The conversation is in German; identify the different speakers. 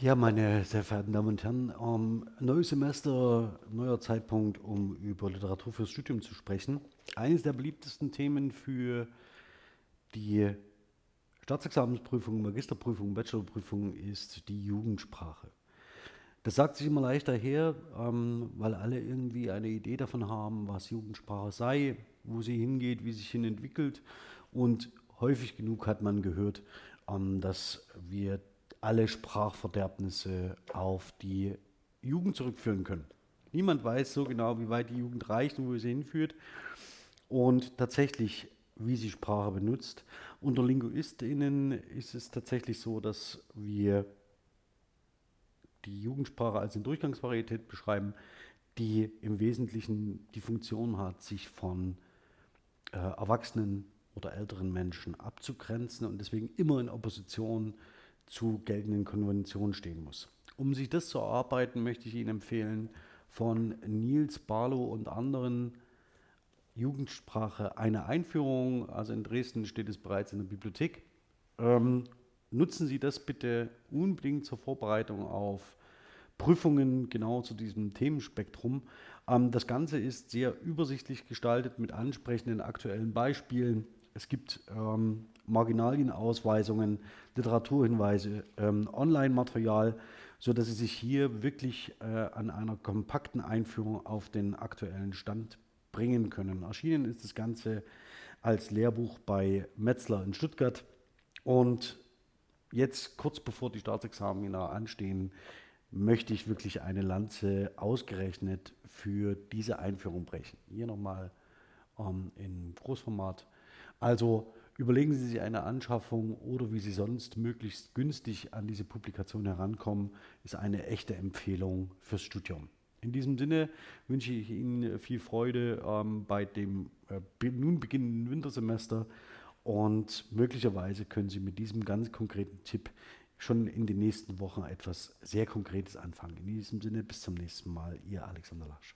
Speaker 1: Ja, meine sehr verehrten Damen und Herren, ähm, neues Semester, neuer Zeitpunkt, um über Literatur fürs Studium zu sprechen. Eines der beliebtesten Themen für die Staatsexamensprüfung, Magisterprüfung, Bachelorprüfung ist die Jugendsprache. Das sagt sich immer leichter her, ähm, weil alle irgendwie eine Idee davon haben, was Jugendsprache sei, wo sie hingeht, wie sich hin entwickelt. Und häufig genug hat man gehört, ähm, dass wir alle Sprachverderbnisse auf die Jugend zurückführen können. Niemand weiß so genau, wie weit die Jugend reicht und wo sie hinführt und tatsächlich, wie sie Sprache benutzt. Unter LinguistInnen ist es tatsächlich so, dass wir die Jugendsprache als eine Durchgangsvarietät beschreiben, die im Wesentlichen die Funktion hat, sich von äh, erwachsenen oder älteren Menschen abzugrenzen und deswegen immer in Opposition zu geltenden Konventionen stehen muss. Um sich das zu erarbeiten, möchte ich Ihnen empfehlen, von Nils Barlow und anderen Jugendsprache eine Einführung. Also in Dresden steht es bereits in der Bibliothek. Ähm, nutzen Sie das bitte unbedingt zur Vorbereitung auf Prüfungen genau zu diesem Themenspektrum. Ähm, das Ganze ist sehr übersichtlich gestaltet mit ansprechenden aktuellen Beispielen. Es gibt ähm, Marginalienausweisungen, Literaturhinweise, ähm, Online-Material, sodass Sie sich hier wirklich äh, an einer kompakten Einführung auf den aktuellen Stand bringen können. Erschienen ist das Ganze als Lehrbuch bei Metzler in Stuttgart und jetzt kurz bevor die Staatsexamina anstehen, möchte ich wirklich eine Lanze ausgerechnet für diese Einführung brechen. Hier nochmal ähm, in Großformat. Also überlegen Sie sich eine Anschaffung oder wie Sie sonst möglichst günstig an diese Publikation herankommen, ist eine echte Empfehlung fürs Studium. In diesem Sinne wünsche ich Ihnen viel Freude ähm, bei dem äh, nun beginnenden Wintersemester und möglicherweise können Sie mit diesem ganz konkreten Tipp schon in den nächsten Wochen etwas sehr Konkretes anfangen. In diesem Sinne, bis zum nächsten Mal, Ihr Alexander Lasch.